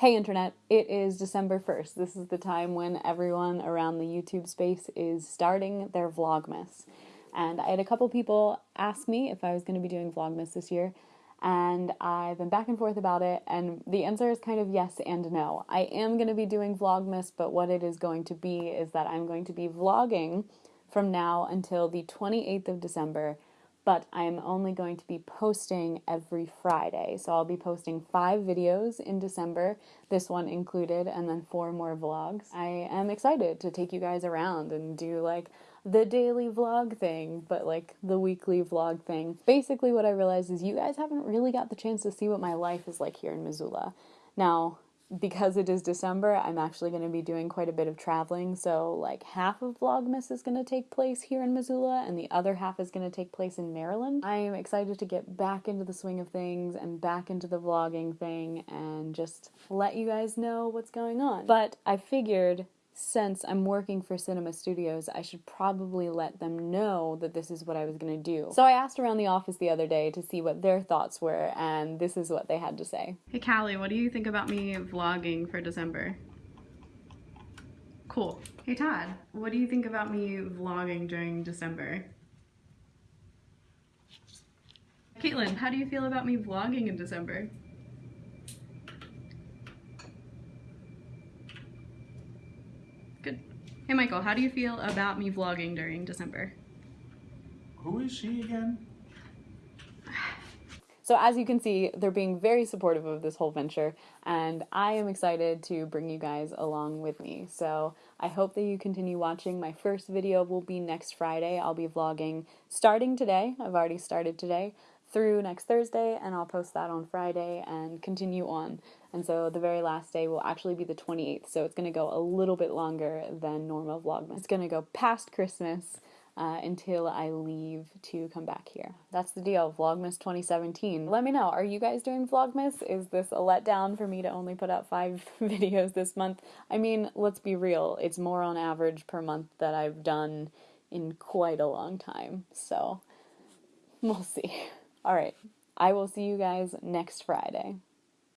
Hey internet, it is December 1st. This is the time when everyone around the YouTube space is starting their Vlogmas. And I had a couple people ask me if I was going to be doing Vlogmas this year, and I've been back and forth about it, and the answer is kind of yes and no. I am going to be doing Vlogmas, but what it is going to be is that I'm going to be vlogging from now until the 28th of December but I am only going to be posting every Friday. So I'll be posting five videos in December, this one included, and then four more vlogs. I am excited to take you guys around and do like the daily vlog thing, but like the weekly vlog thing. Basically, what I realized is you guys haven't really got the chance to see what my life is like here in Missoula. Now, because it is December, I'm actually going to be doing quite a bit of traveling. So, like, half of Vlogmas is going to take place here in Missoula, and the other half is going to take place in Maryland. I am excited to get back into the swing of things and back into the vlogging thing and just let you guys know what's going on. But I figured since I'm working for Cinema Studios, I should probably let them know that this is what I was going to do. So I asked around the office the other day to see what their thoughts were, and this is what they had to say. Hey Callie, what do you think about me vlogging for December? Cool. Hey Todd, what do you think about me vlogging during December? Caitlin, how do you feel about me vlogging in December? Good. Hey Michael, how do you feel about me vlogging during December? Who is she again? So as you can see, they're being very supportive of this whole venture, and I am excited to bring you guys along with me. So I hope that you continue watching. My first video will be next Friday. I'll be vlogging starting today. I've already started today through next Thursday, and I'll post that on Friday and continue on. And so the very last day will actually be the 28th, so it's going to go a little bit longer than normal Vlogmas. It's going to go past Christmas uh, until I leave to come back here. That's the deal, Vlogmas 2017. Let me know, are you guys doing Vlogmas? Is this a letdown for me to only put out five videos this month? I mean, let's be real, it's more on average per month that I've done in quite a long time, so we'll see. All right, I will see you guys next Friday.